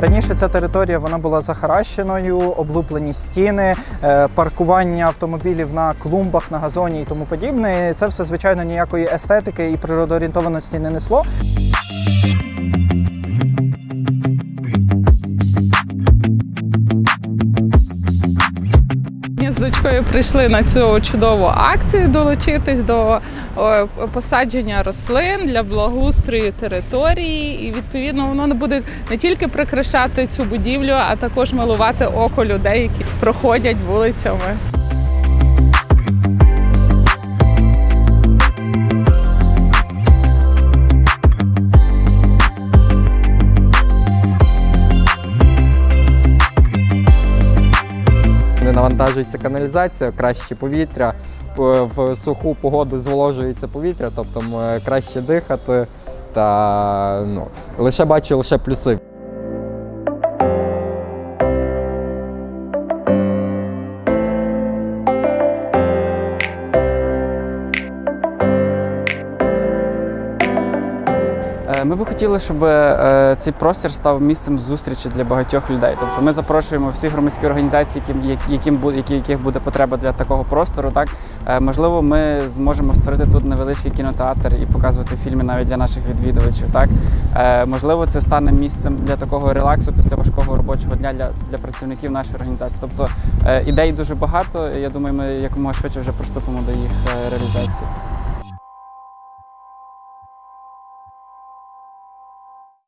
Раніше ця територія вона була захаращеною, облуплені стіни, е, паркування автомобілів на клумбах, на газоні і тому подібне. Це все звичайно ніякої естетики і природоорієнтованості не несло. Ми прийшли на цю чудову акцію долучитись до посадження рослин для благоустрою території. І відповідно воно буде не тільки прикрашати цю будівлю, а також милувати око людей, які проходять вулицями. Навантажується каналізація, краще повітря. В суху погоду зволожується повітря, тобто краще дихати. Та ну, лише бачу лише плюси. Ми би хотіли, щоб е, цей простір став місцем зустрічі для багатьох людей. Тобто ми запрошуємо всі громадські організації, яким, яких буде потреба для такого простору. Так Е, можливо, ми зможемо створити тут невеличкий кінотеатр і показувати фільми навіть для наших відвідувачів. Так Е, можливо, це стане місцем для такого релаксу після важкого робочого дня для, для працівників нашої організації. Тобто е, ідей дуже багато. Я думаю, ми якомога швидше вже приступимо до їх е, реалізації.